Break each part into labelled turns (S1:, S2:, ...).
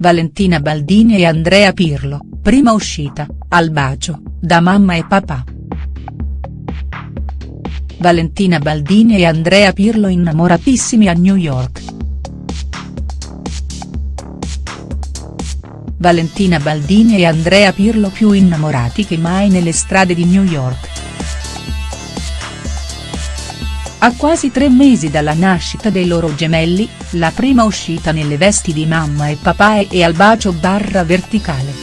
S1: Valentina Baldini e Andrea Pirlo, prima uscita, al bacio, da mamma e papà. Valentina Baldini e Andrea Pirlo innamoratissimi a New York. Valentina Baldini e Andrea Pirlo più innamorati che mai nelle strade di New York. A quasi tre mesi dalla nascita dei loro gemelli, la prima uscita nelle vesti di mamma e papà e al bacio barra verticale.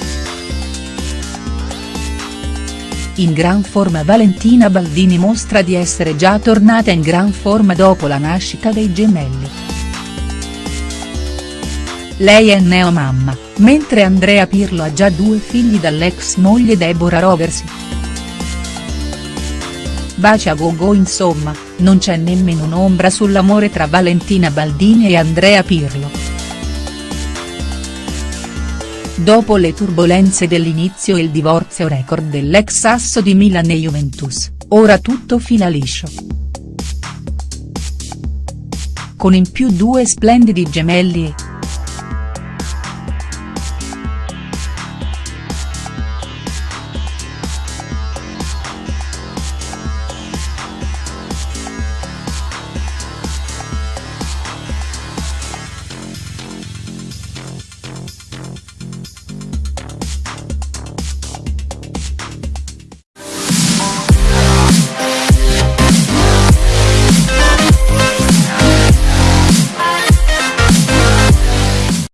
S1: In gran forma Valentina Baldini mostra di essere già tornata in gran forma dopo la nascita dei gemelli. Lei è neomamma, mentre Andrea Pirlo ha già due figli dall'ex moglie Deborah Roversi. Baci a gogo insomma, non c'è nemmeno un'ombra sull'amore tra Valentina Baldini e Andrea Pirlo. Dopo le turbolenze dell'inizio e il divorzio record dell'ex asso di Milan e Juventus, ora tutto fila liscio. Con in più due splendidi gemelli e,